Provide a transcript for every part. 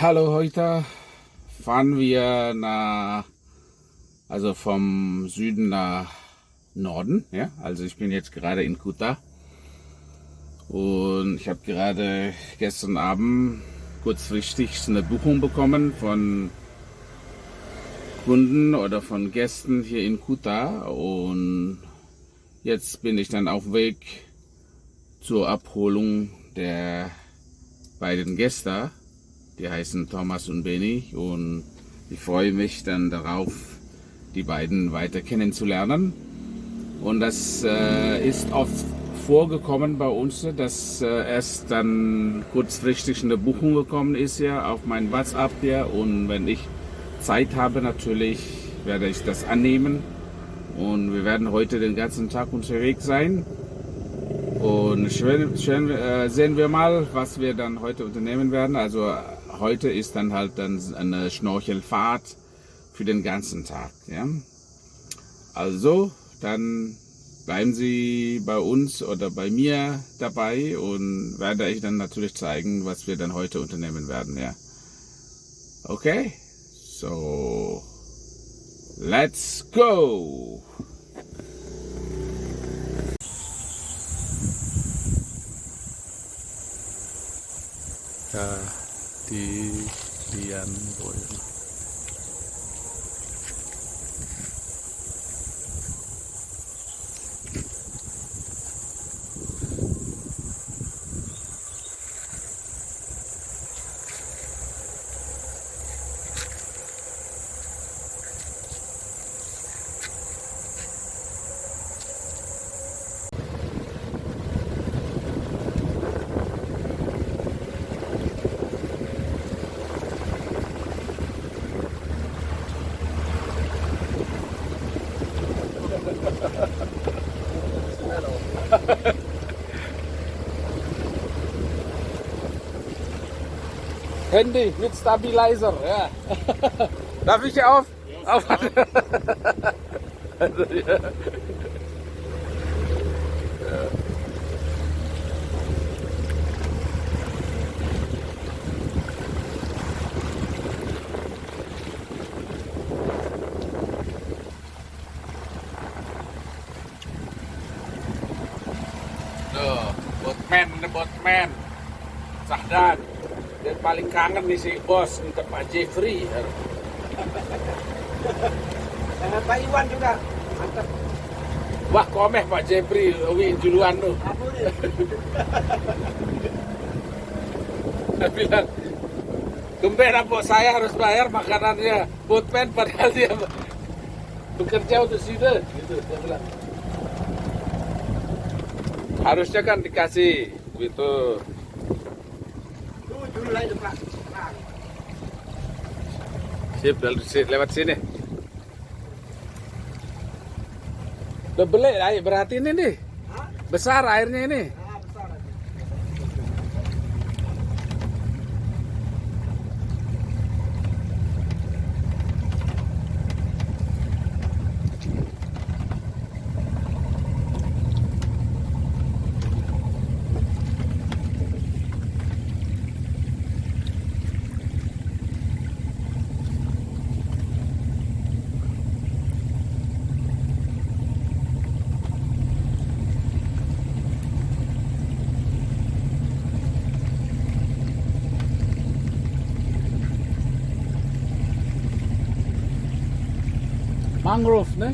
Hallo, heute fahren wir nach, also vom Süden nach Norden. Ja, also ich bin jetzt gerade in Kuta. Und ich habe gerade gestern Abend kurzfristig eine Buchung bekommen von Kunden oder von Gästen hier in Kuta. Und jetzt bin ich dann auf Weg zur Abholung der beiden Gäste die heißen Thomas und Benny und ich freue mich dann darauf, die beiden weiter kennenzulernen. Und das äh, ist oft vorgekommen bei uns, dass äh, erst dann kurzfristig eine Buchung gekommen ist ja auf mein WhatsApp ja und wenn ich Zeit habe natürlich werde ich das annehmen und wir werden heute den ganzen Tag unterwegs sein und schön, schön äh, sehen wir mal, was wir dann heute unternehmen werden. Also heute ist dann halt dann eine Schnorchelfahrt für den ganzen Tag. Ja? Also, dann bleiben Sie bei uns oder bei mir dabei und werde ich dann natürlich zeigen, was wir dann heute unternehmen werden. Ja. Okay, so let's go! Ja di Dian Boyolali Handy mit Stabilizer, ja. Darf ich auf? Ja, auf. also, ja. Botman, Botman, Sahdan. Dan paling kangen nih si bos minta Pak Jeffrey. Eh, Pak Iwan juga. Mantap. Wah komeh Pak Jeffrey, wi juluan tuh. Dia bilang, Tumben apa saya harus bayar makanannya Boatman padahal dia bekerja untuk sini gitu dia bilang. Harusnya kan dikasih gitu. Sip, lewat sini. Udah berarti ini nih. Besar airnya ini. mangrove, ne?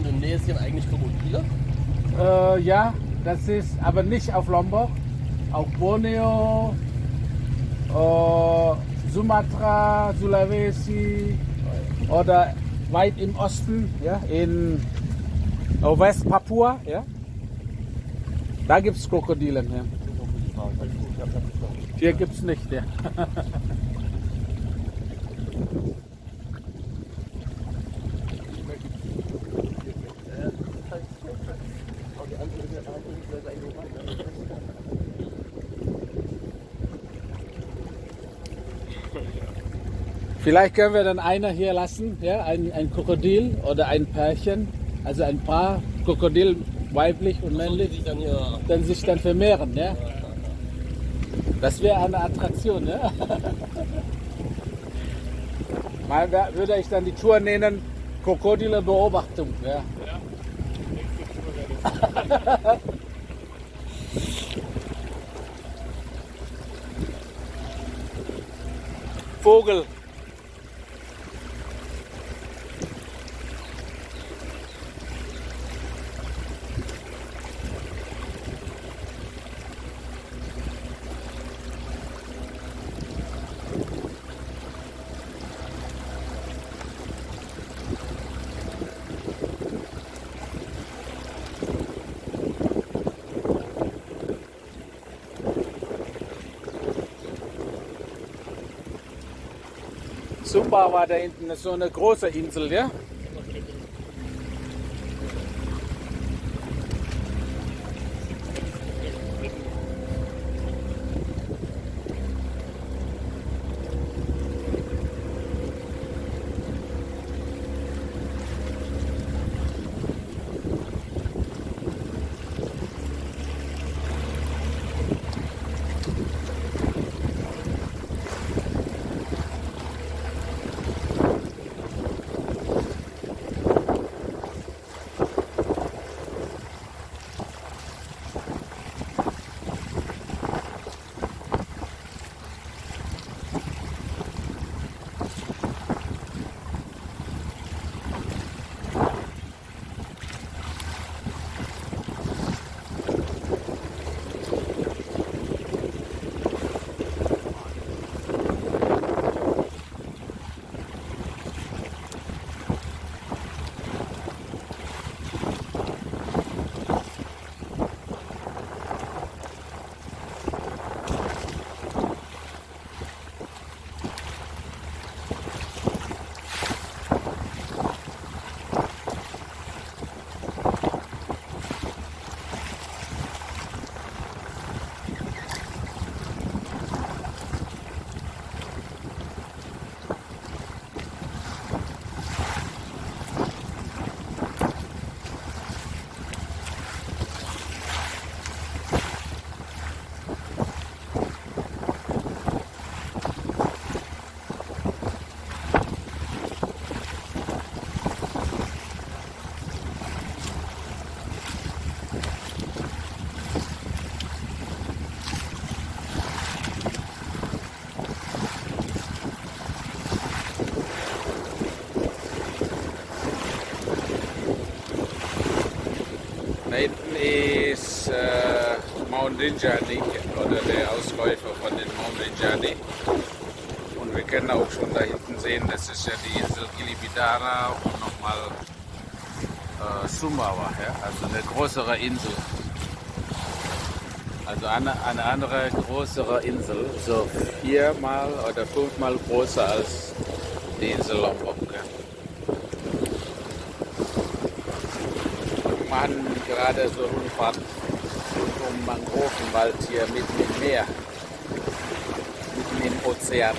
Nicht? das hier eigentlich Krokodile? Äh, ja, das ist aber nicht auf Lombok, auf Borneo, äh, Sumatra, Sulawesi oder weit im Osten, ja, in äh, West Papua, ja. Da gibt es Krokodile. Ja. Hier gibt es nicht. Ja. Vielleicht können wir dann einer hier lassen, ja, ein, ein Krokodil oder ein Pärchen, also ein Paar Krokodil, weiblich und männlich, sich dann hier. dann sich dann vermehren, ja. Das wäre eine Attraktion, ja. Mal würde ich dann die Tour nennen Krokodile Beobachtung, ja. Vogel. Sumba war da hinten, so eine große Insel, ja? Rinjani oder der Ausläufer von den Mount Rinjani. Und wir können auch schon da hinten sehen, das ist ja die Insel Gilibidara und nochmal äh, Sumbawa, ja? also eine größere Insel. Also eine, eine andere größere Insel, so viermal oder fünfmal größer als die Insel Lombok. Machen gerade so Rundfahrt um Mangrovenwald hier mitten im Meer, mitten im Ozean.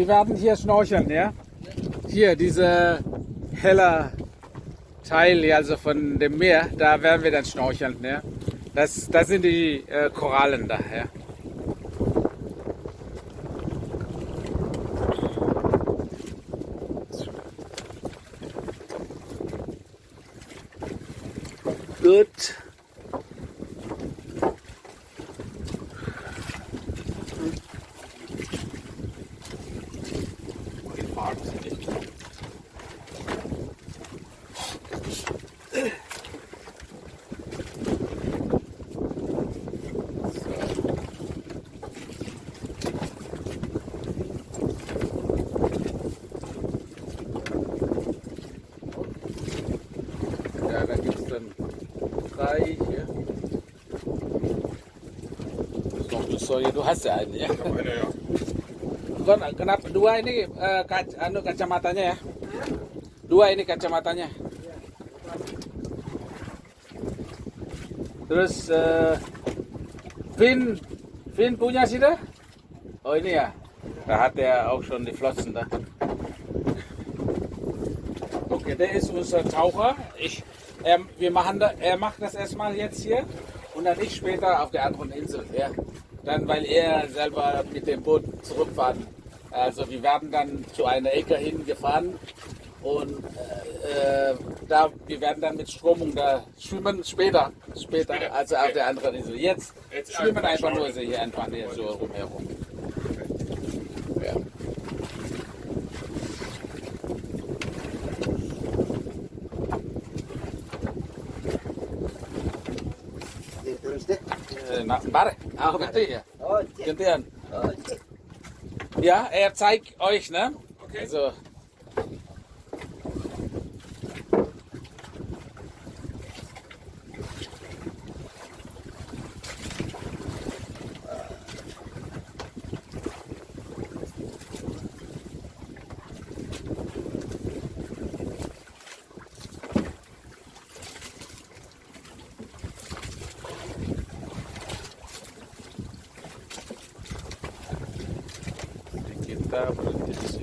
Wir werden hier schnorcheln, ja? Hier, dieser heller Teil also von dem Meer, da werden wir dann schnorcheln, ja? Das, das sind die äh, Korallen da, ja? Gut. Hier. Noch soalnya du hast ya ini ya. Ja. Bukan, kenapa dua ini eh, kac- anu kacamatanya ya? Dua ini kacamatanya. Terus eh, Finn, Finn punya sih dah? Oh ini ya. Da hat er auch schon die Flossen da. Okay, der ist unser Taucher. Ich, er, wir machen da, er macht das erstmal jetzt hier und dann ich später auf der anderen Insel. Ja. Dann, weil er selber mit dem Boot zurückfahren. Also wir werden dann zu einer Ecke hingefahren und äh, da, wir werden dann mit Stromung da schwimmen später, später, Später, also auf der anderen Insel. Jetzt, Jetzt schwimmen einfach einfach nur so hier einfach hier so rumherum. Ja. Terus deh. Äh, na, warte, auch. Oh. Oh. Ja, er zeigt euch, ne? Okay. Also, Diablo 3.